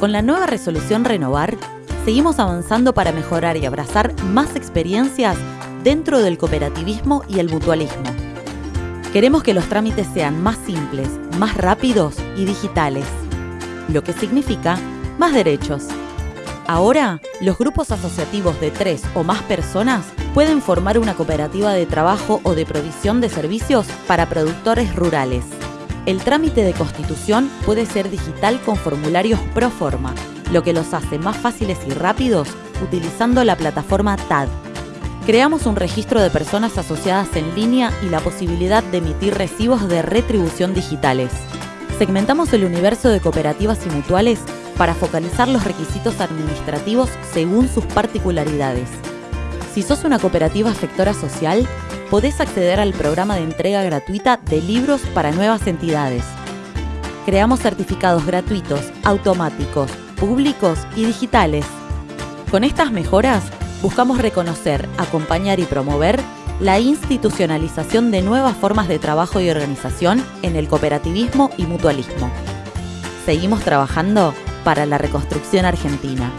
Con la nueva resolución Renovar, seguimos avanzando para mejorar y abrazar más experiencias dentro del cooperativismo y el mutualismo. Queremos que los trámites sean más simples, más rápidos y digitales, lo que significa más derechos. Ahora, los grupos asociativos de tres o más personas pueden formar una cooperativa de trabajo o de provisión de servicios para productores rurales. El trámite de constitución puede ser digital con formularios pro forma, lo que los hace más fáciles y rápidos utilizando la plataforma TAD. Creamos un registro de personas asociadas en línea y la posibilidad de emitir recibos de retribución digitales. Segmentamos el universo de cooperativas y mutuales para focalizar los requisitos administrativos según sus particularidades. Si sos una cooperativa sectora social, podés acceder al programa de entrega gratuita de libros para nuevas entidades. Creamos certificados gratuitos, automáticos, públicos y digitales. Con estas mejoras, buscamos reconocer, acompañar y promover la institucionalización de nuevas formas de trabajo y organización en el cooperativismo y mutualismo. Seguimos trabajando para la reconstrucción argentina.